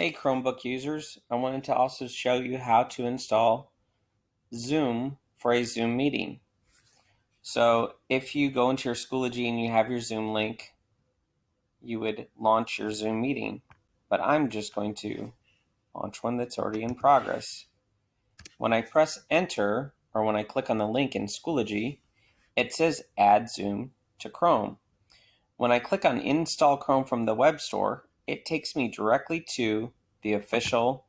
Hey Chromebook users, I wanted to also show you how to install Zoom for a Zoom meeting. So if you go into your Schoology and you have your Zoom link, you would launch your Zoom meeting. But I'm just going to launch one that's already in progress. When I press enter, or when I click on the link in Schoology, it says add Zoom to Chrome. When I click on install Chrome from the web store, it takes me directly to the official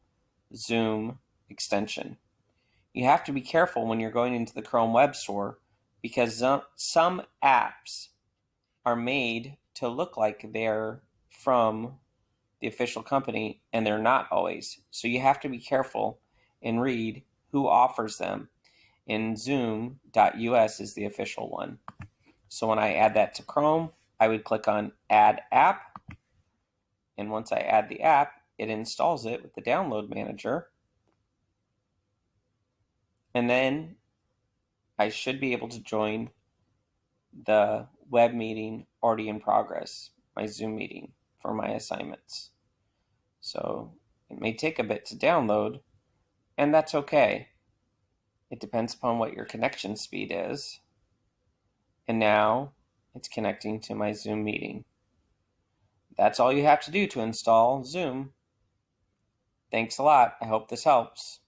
Zoom extension. You have to be careful when you're going into the Chrome Web Store because some apps are made to look like they're from the official company and they're not always. So you have to be careful and read who offers them. And Zoom.us is the official one. So when I add that to Chrome, I would click on Add App and once I add the app, it installs it with the download manager. And then I should be able to join the web meeting already in progress, my Zoom meeting for my assignments. So it may take a bit to download, and that's okay. It depends upon what your connection speed is. And now it's connecting to my Zoom meeting. That's all you have to do to install Zoom. Thanks a lot. I hope this helps.